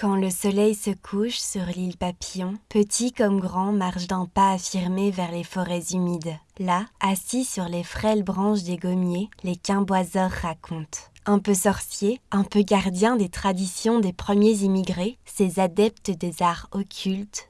Quand le soleil se couche sur l'île Papillon, petits comme grands marchent d'un pas affirmé vers les forêts humides. Là, assis sur les frêles branches des gommiers, les quimboiseurs racontent. Un peu sorciers, un peu gardiens des traditions des premiers immigrés, ces adeptes des arts occultes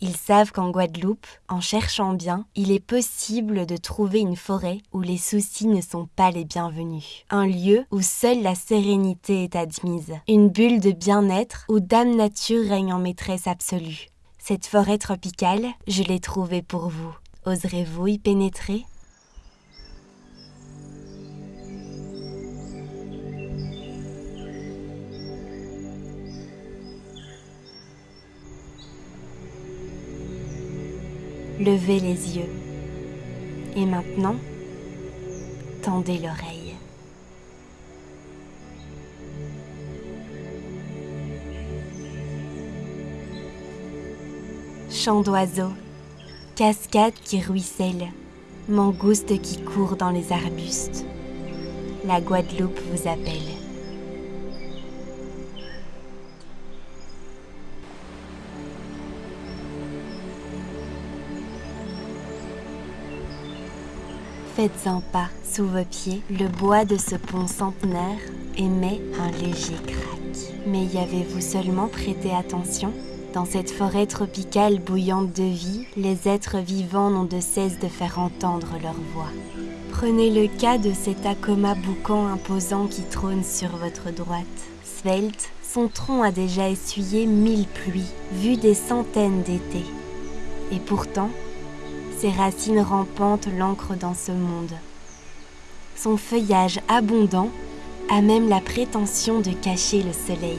Ils savent qu'en Guadeloupe, en cherchant bien, il est possible de trouver une forêt où les soucis ne sont pas les bienvenus. Un lieu où seule la sérénité est admise. Une bulle de bien-être où Dame Nature règne en maîtresse absolue. Cette forêt tropicale, je l'ai trouvée pour vous. Oserez-vous y pénétrer? Levez les yeux. Et maintenant, tendez l'oreille. Chant d'oiseaux, cascade qui ruisselle, mangouste qui court dans les arbustes. La Guadeloupe vous appelle. Faites un pas sous vos pieds, le bois de ce pont centenaire émet un léger crack. Mais y avez-vous seulement prêté attention? Dans cette forêt tropicale bouillante de vie, les êtres vivants n'ont de cesse de faire entendre leur voix. Prenez le cas de cet acoma boucan imposant qui trône sur votre droite. Svelte, son tronc a déjà essuyé mille pluies, vu des centaines d'étés. Et pourtant, ses racines rampantes l'ancrent dans ce monde. Son feuillage abondant a même la prétention de cacher le soleil.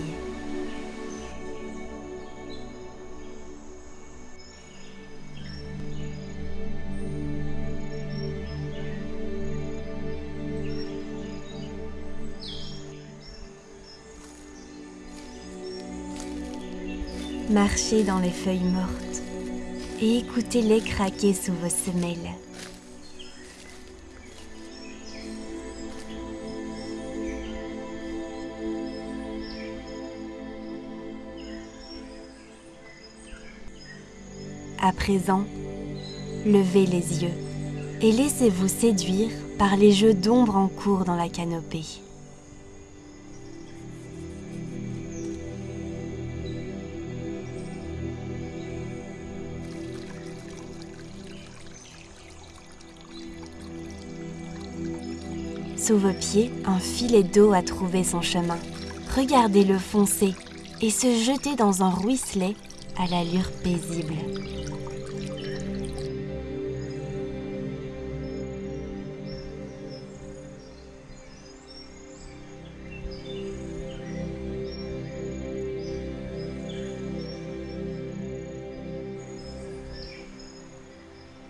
Marchez dans les feuilles mortes et écoutez-les craquer sous vos semelles. À présent, levez les yeux et laissez-vous séduire par les jeux d'ombre en cours dans la canopée. Sous vos pieds, un filet d'eau a trouvé son chemin. Regardez-le foncer et se jeter dans un ruisselet à l'allure paisible.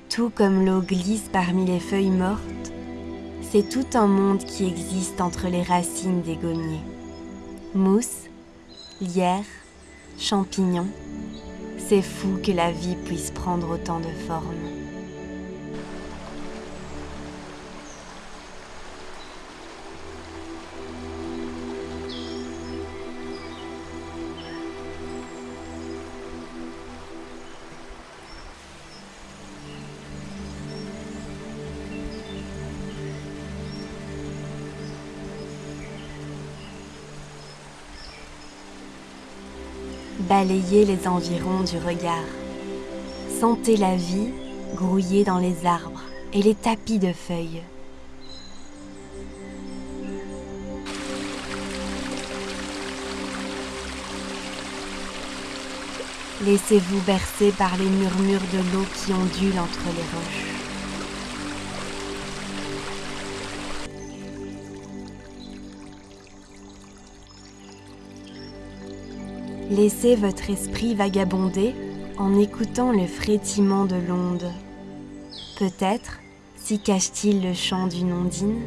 Tout comme l'eau glisse parmi les feuilles mortes, c'est tout un monde qui existe entre les racines des gommiers. Mousse, lierre, champignons, c'est fou que la vie puisse prendre autant de formes. Balayez les environs du regard. Sentez la vie grouiller dans les arbres et les tapis de feuilles. Laissez-vous bercer par les murmures de l'eau qui ondulent entre les roches. Laissez votre esprit vagabonder en écoutant le frétillement de l'onde. Peut-être s'y cache-t-il le chant d'une ondine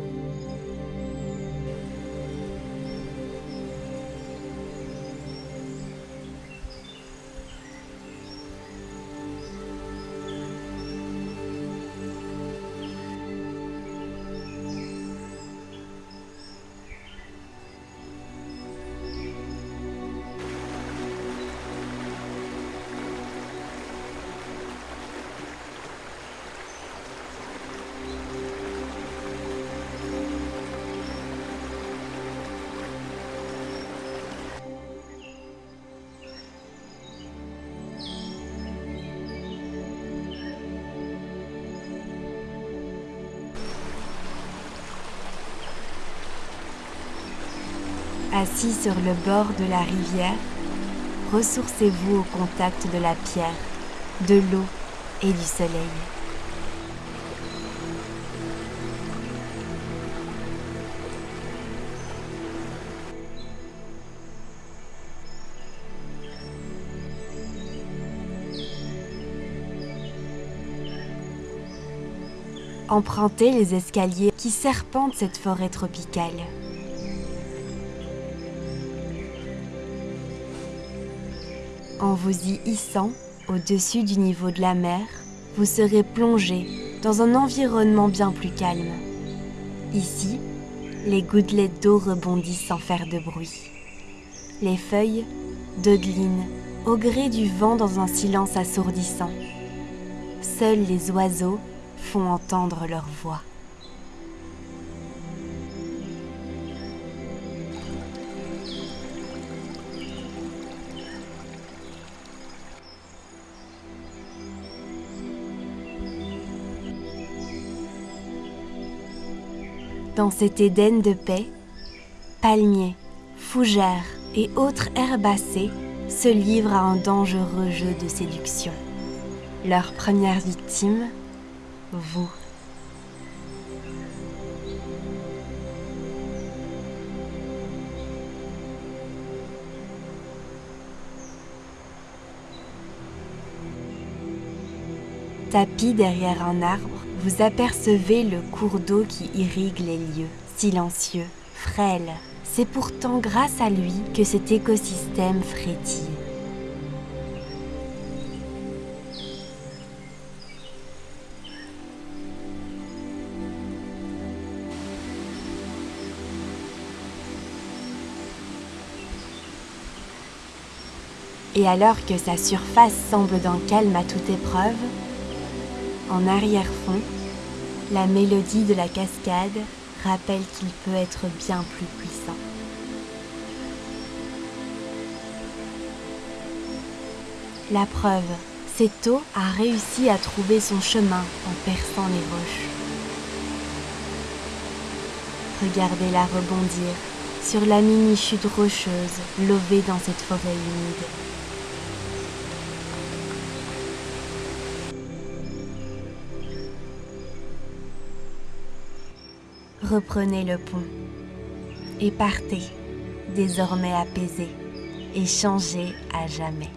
Assis sur le bord de la rivière, ressourcez-vous au contact de la pierre, de l'eau et du soleil. Empruntez les escaliers qui serpentent cette forêt tropicale. En vous y hissant au-dessus du niveau de la mer, vous serez plongé dans un environnement bien plus calme. Ici, les gouttelettes d'eau rebondissent sans faire de bruit. Les feuilles dodelinent au gré du vent dans un silence assourdissant. Seuls les oiseaux font entendre leur voix. Dans cet Éden de paix, palmiers, fougères et autres herbacées se livrent à un dangereux jeu de séduction. Leur première victime, vous. Tapis derrière un arbre, vous apercevez le cours d'eau qui irrigue les lieux, silencieux, frêle. C'est pourtant grâce à lui que cet écosystème frétille. Et alors que sa surface semble d'un calme à toute épreuve, en arrière-fond, la mélodie de la cascade rappelle qu'il peut être bien plus puissant. La preuve, cette eau a réussi à trouver son chemin en perçant les roches. Regardez-la rebondir sur la mini-chute rocheuse lovée dans cette forêt humide. Reprenez le pont et partez, désormais apaisé et changé à jamais.